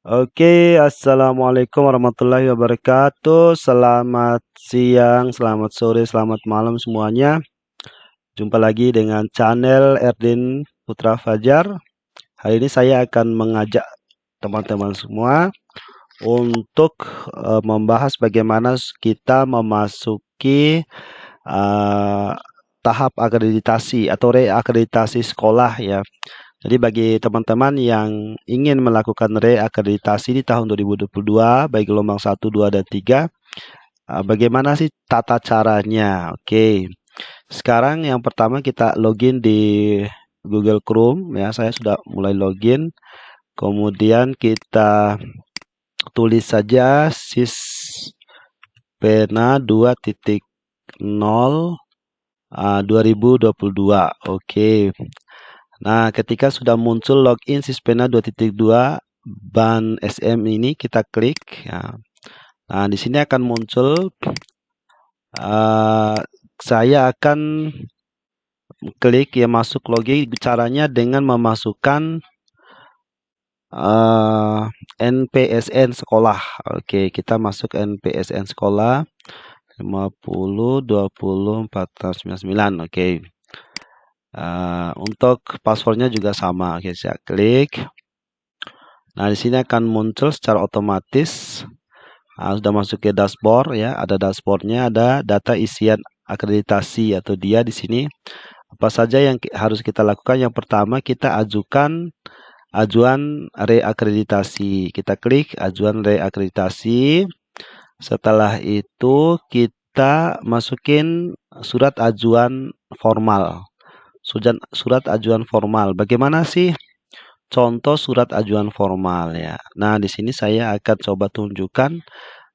Oke, assalamualaikum warahmatullahi wabarakatuh. Selamat siang, selamat sore, selamat malam semuanya. Jumpa lagi dengan channel Erdin Putra Fajar. Hari ini saya akan mengajak teman-teman semua untuk uh, membahas bagaimana kita memasuki uh, tahap akreditasi atau reakreditasi sekolah ya. Jadi bagi teman-teman yang ingin melakukan reakreditasi di tahun 2022 baik gelombang 1, 2 dan 3 uh, bagaimana sih tata caranya? Oke. Sekarang yang pertama kita login di Google Chrome ya. Saya sudah mulai login. Kemudian kita tulis saja sispena 2.0 uh, 2022. Oke. Nah, ketika sudah muncul login Sispena 2.2 ban SM ini kita klik ya. Nah, di sini akan muncul uh, saya akan klik ya masuk login caranya dengan memasukkan uh, NPSN sekolah. Oke, kita masuk NPSN sekolah 50 20 499. Oke. Uh, untuk passwordnya juga sama. Oke, saya klik. Nah, di sini akan muncul secara otomatis. Nah, sudah masuk ke dashboard ya. Ada dashboardnya, ada data isian akreditasi atau dia di sini. Apa saja yang harus kita lakukan? Yang pertama, kita ajukan ajuan reakreditasi. Kita klik ajuan reakreditasi. Setelah itu kita masukin surat ajuan formal surat, ajuan formal. Bagaimana sih contoh surat ajuan formal ya? Nah, di sini saya akan coba tunjukkan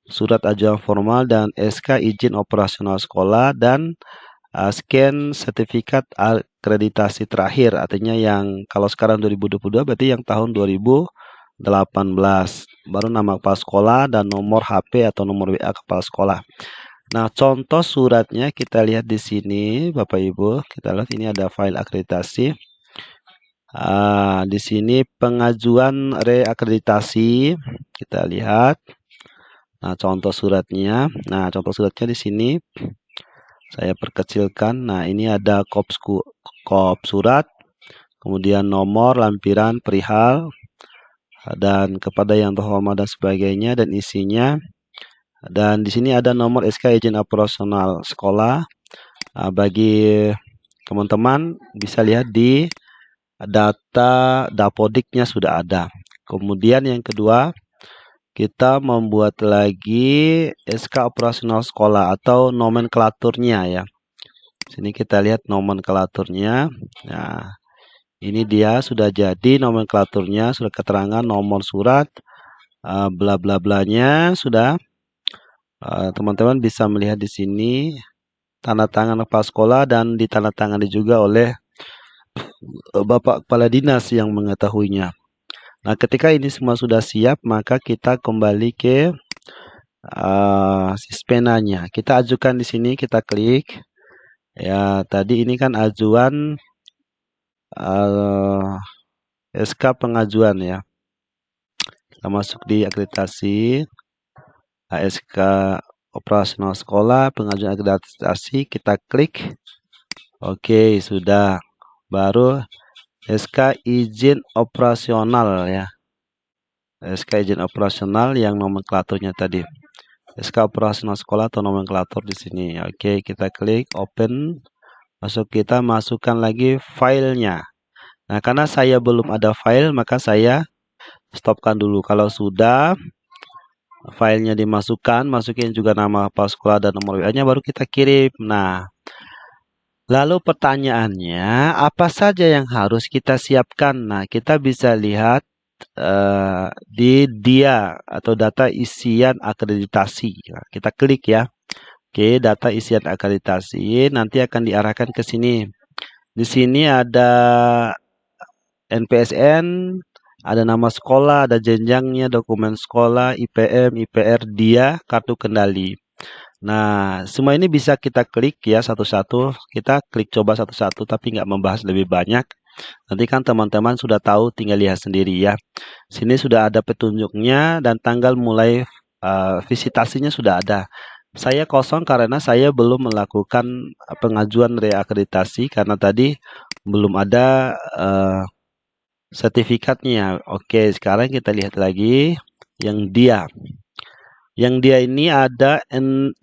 surat ajuan formal dan SK izin operasional sekolah dan uh, scan sertifikat akreditasi terakhir artinya yang kalau sekarang 2022 berarti yang tahun 2018 baru nama kepala sekolah dan nomor HP atau nomor WA kepala sekolah Nah, contoh suratnya kita lihat di sini, Bapak Ibu. Kita lihat ini ada file akreditasi. Uh, di sini pengajuan reakreditasi. Kita lihat. Nah, contoh suratnya. Nah, contoh suratnya di sini. Saya perkecilkan. Nah, ini ada kop, kop surat. Kemudian nomor, lampiran, perihal. Dan kepada yang terhormat dan sebagainya. Dan isinya dan di sini ada nomor SK izin operasional sekolah. Nah, bagi teman-teman bisa lihat di data dapodiknya sudah ada. Kemudian yang kedua, kita membuat lagi SK operasional sekolah atau nomenklaturnya ya. Sini kita lihat nomenklaturnya. Nah, ini dia sudah jadi nomenklaturnya, sudah keterangan nomor surat, uh, bla bla blanya sudah Eh, teman-teman bisa melihat di sini tanda tangan kepala sekolah dan ditandatangani juga oleh eh, Bapak Kepala Dinas yang mengetahuinya. Nah, ketika ini semua sudah siap, maka kita kembali ke uh, sispenanya. Kita ajukan di sini, kita klik. Ya, tadi ini kan ajuan uh, SK pengajuan ya. Kita masuk di akreditasi. ASK operasional sekolah, pengajuan akreditasi, kita klik. Oke, sudah. Baru SK izin operasional ya. SK izin operasional yang nomenklaturnya tadi. SK operasional sekolah atau nomenklatur di sini. Oke, kita klik open. Masuk kita masukkan lagi filenya. Nah, karena saya belum ada file, maka saya stopkan dulu. Kalau sudah, filenya dimasukkan, masukin juga nama kepala sekolah dan nomor WA-nya baru kita kirim. Nah, lalu pertanyaannya apa saja yang harus kita siapkan? Nah, kita bisa lihat uh, di dia atau data isian akreditasi. Nah, kita klik ya. Oke, data isian akreditasi nanti akan diarahkan ke sini. Di sini ada NPSN, ada nama sekolah, ada jenjangnya, dokumen sekolah, IPM, IPR, dia, kartu kendali. Nah, semua ini bisa kita klik ya satu-satu. Kita klik coba satu-satu, tapi nggak membahas lebih banyak. Nanti kan teman-teman sudah tahu tinggal lihat sendiri ya. Sini sudah ada petunjuknya dan tanggal mulai uh, visitasinya sudah ada. Saya kosong karena saya belum melakukan pengajuan reakreditasi karena tadi belum ada uh, sertifikatnya. Oke, sekarang kita lihat lagi yang dia. Yang dia ini ada 36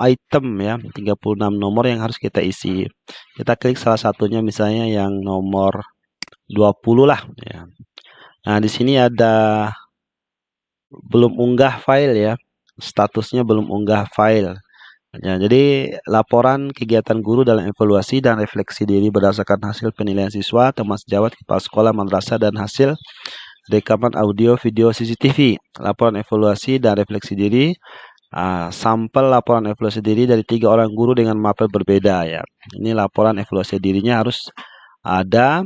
item ya, 36 nomor yang harus kita isi. Kita klik salah satunya misalnya yang nomor 20 lah ya. Nah, di sini ada belum unggah file ya. Statusnya belum unggah file. Ya, jadi laporan kegiatan guru dalam evaluasi dan refleksi diri berdasarkan hasil penilaian siswa, teman sejawat, kepala sekolah, madrasah, dan hasil rekaman audio, video, CCTV. Laporan evaluasi dan refleksi diri, uh, sampel laporan evaluasi diri dari tiga orang guru dengan mapel berbeda ya. Ini laporan evaluasi dirinya harus ada.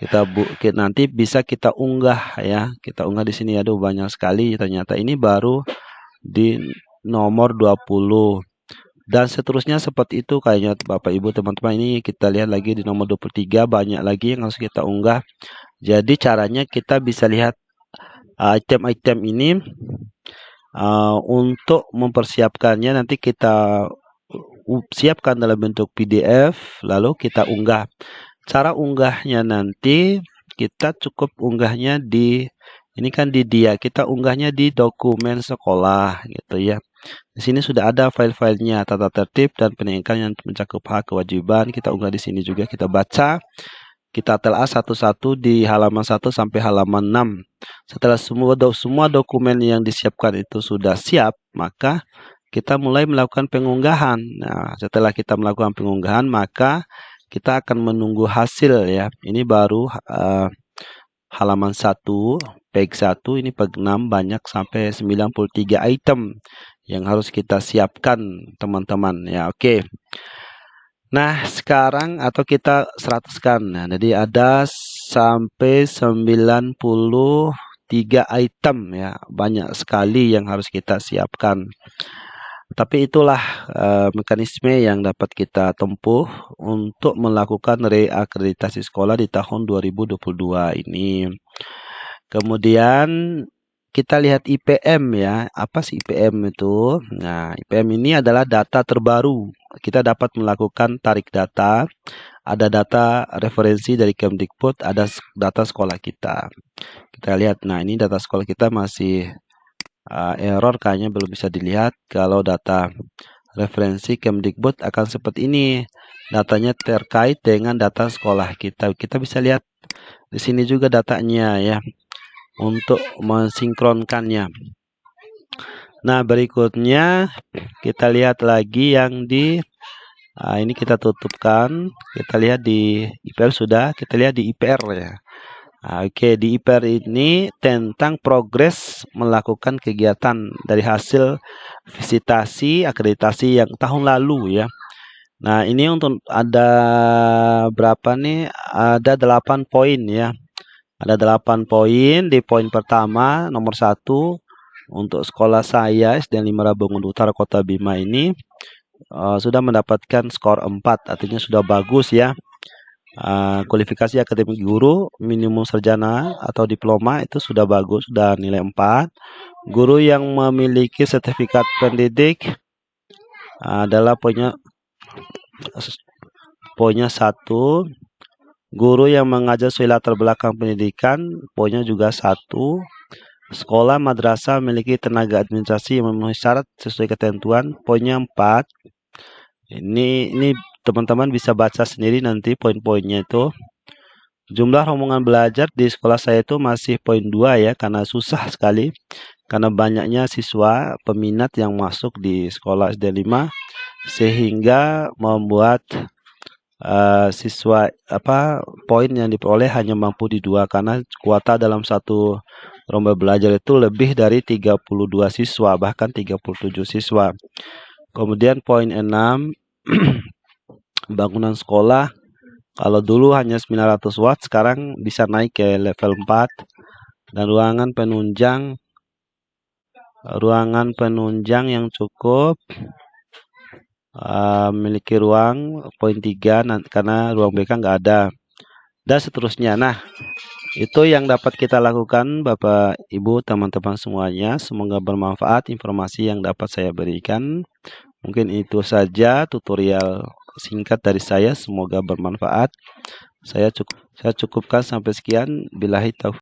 Kita bu, kita, nanti bisa kita unggah ya. Kita unggah di sini ada banyak sekali. Ternyata ini baru di nomor 20 dan seterusnya seperti itu kayaknya Bapak Ibu teman-teman. Ini kita lihat lagi di nomor 23 banyak lagi yang harus kita unggah. Jadi caranya kita bisa lihat uh, item-item uh, ini uh, untuk mempersiapkannya. Nanti kita siapkan dalam bentuk PDF lalu kita unggah. Cara unggahnya nanti kita cukup unggahnya di ini kan di dia kita unggahnya di dokumen sekolah gitu ya di sini sudah ada file-filenya, tata tertib dan peningkatan yang mencakup hak kewajiban. Kita unggah di sini juga, kita baca. Kita telah satu-satu di halaman 1 sampai halaman 6. Setelah semua, do semua dokumen yang disiapkan itu sudah siap, maka kita mulai melakukan pengunggahan. Nah, setelah kita melakukan pengunggahan, maka kita akan menunggu hasil ya. Ini baru uh, halaman 1, page 1, ini page 6 banyak sampai 93 item yang harus kita siapkan teman-teman ya oke okay. Nah sekarang atau kita 100 kan nah, jadi ada sampai 93 item ya banyak sekali yang harus kita siapkan tapi itulah uh, mekanisme yang dapat kita tempuh untuk melakukan reakreditasi sekolah di tahun 2022 ini. Kemudian kita lihat IPM ya. Apa sih IPM itu? Nah, IPM ini adalah data terbaru. Kita dapat melakukan tarik data. Ada data referensi dari Kemdikbud, ada data sekolah kita. Kita lihat, nah ini data sekolah kita masih uh, error kayaknya belum bisa dilihat. Kalau data referensi Kemdikbud akan seperti ini. Datanya terkait dengan data sekolah kita. Kita bisa lihat di sini juga datanya ya untuk mensinkronkannya. Nah, berikutnya kita lihat lagi yang di nah, ini kita tutupkan. Kita lihat di IPR sudah, kita lihat di IPR ya. Nah, Oke, di IPR ini tentang progres melakukan kegiatan dari hasil visitasi akreditasi yang tahun lalu ya. Nah, ini untuk ada berapa nih? Ada 8 poin ya. Ada 8 poin. Di poin pertama, nomor 1, untuk sekolah saya SD 5 Rabungun Utara Kota Bima ini uh, sudah mendapatkan skor 4, artinya sudah bagus ya. Uh, kualifikasi akademik guru minimum sarjana atau diploma itu sudah bagus, sudah nilai 4. Guru yang memiliki sertifikat pendidik uh, adalah poinnya poinnya satu Guru yang mengajar sesuai latar belakang pendidikan, poinnya juga satu. Sekolah madrasah memiliki tenaga administrasi yang memenuhi syarat sesuai ketentuan, poinnya empat. Ini ini teman-teman bisa baca sendiri nanti poin-poinnya itu. Jumlah rombongan belajar di sekolah saya itu masih poin dua ya, karena susah sekali. Karena banyaknya siswa peminat yang masuk di sekolah SD 5 sehingga membuat uh, siswa apa poin yang diperoleh hanya mampu di dua karena kuota dalam satu lomba belajar itu lebih dari 32 siswa bahkan 37 siswa. Kemudian poin 6 bangunan sekolah. Kalau dulu hanya 900 watt sekarang bisa naik ke level 4 dan ruangan penunjang ruangan penunjang yang cukup uh, memiliki ruang poin 3 karena ruang BK nggak ada. dan seterusnya. Nah, itu yang dapat kita lakukan Bapak Ibu teman-teman semuanya. Semoga bermanfaat informasi yang dapat saya berikan. Mungkin itu saja tutorial singkat dari saya. Semoga bermanfaat. Saya cukup saya cukupkan sampai sekian. Bilahi taufiq.